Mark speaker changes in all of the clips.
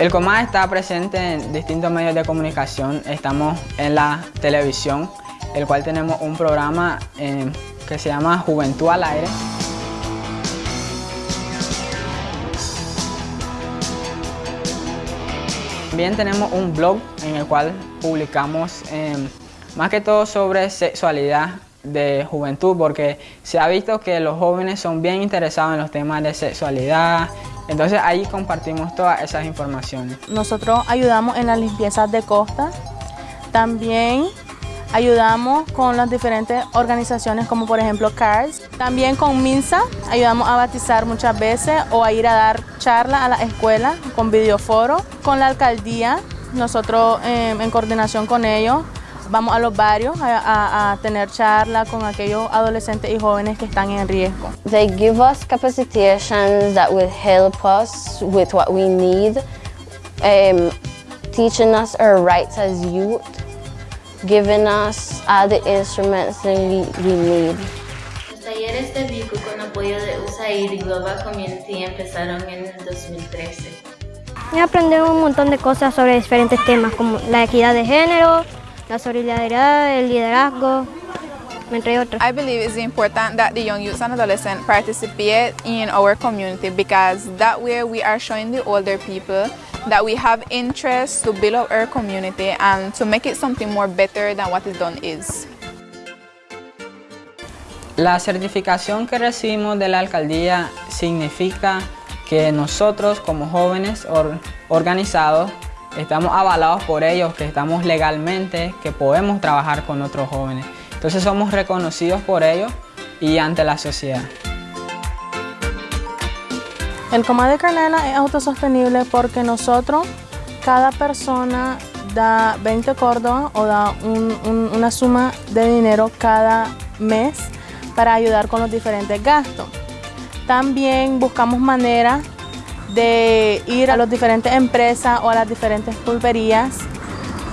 Speaker 1: El COMAD está presente en distintos medios de comunicación. Estamos en la televisión, el cual tenemos un programa eh, que se llama Juventud al Aire. También tenemos un blog en el cual publicamos eh, más que todo sobre sexualidad de juventud porque se ha visto que los jóvenes son bien interesados en los temas de sexualidad, entonces ahí compartimos todas esas informaciones.
Speaker 2: Nosotros ayudamos en las limpiezas de costa, también ayudamos con las diferentes organizaciones como por ejemplo CARS, también con MINSA ayudamos a batizar muchas veces o a ir a dar charlas a la escuela con videoforo, con la alcaldía, nosotros eh, en coordinación con ellos vamos a los barrios a, a, a, tener charla con aquellos adolescentes y jóvenes que están en riesgo.
Speaker 3: They give us capacitations that will help us with what we need, um, teaching us our rights as youth, giving us all the instruments that we, we need.
Speaker 4: Los talleres de BICU con apoyo de USAID y Global Community empezaron en el 2013.
Speaker 5: Y aprendemos un montón de cosas sobre diferentes temas como la equidad de género, la solidaridad, el liderazgo, entre otros.
Speaker 6: I believe it's important that the young youths and adolescents participate in our community because that way we are showing the older people that we have interest to build up our community and to make it something more better than what it done is.
Speaker 1: La certificación que recibimos de la alcaldía significa que nosotros como jóvenes or organizados estamos avalados por ellos, que estamos legalmente, que podemos trabajar con otros jóvenes. Entonces somos reconocidos por ellos y ante la sociedad.
Speaker 2: El Coma de Canela es autosostenible porque nosotros, cada persona da 20 córdobas o da un, un, una suma de dinero cada mes para ayudar con los diferentes gastos. También buscamos maneras de ir a las diferentes empresas o a las diferentes pulperías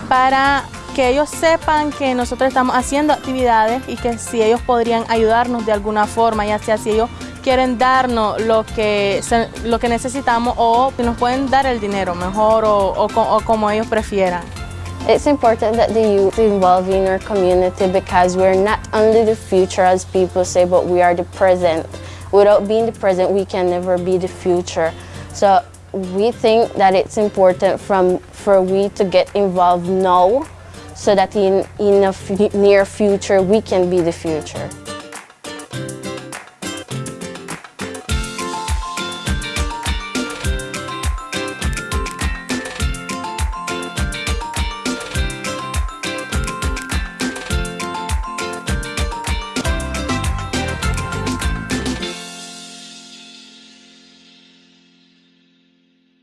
Speaker 2: para que ellos sepan que nosotros estamos haciendo actividades y que si ellos podrían ayudarnos de alguna forma, ya sea si ellos quieren darnos lo que, lo que necesitamos o nos pueden dar el dinero mejor o, o, o como ellos prefieran.
Speaker 3: It's important that the youth involve in our community because we're not only the future as people say, but we are the present. Without being the present, we can never be the future. So we think that it's important from, for we to get involved now so that in, in a near future we can be the future.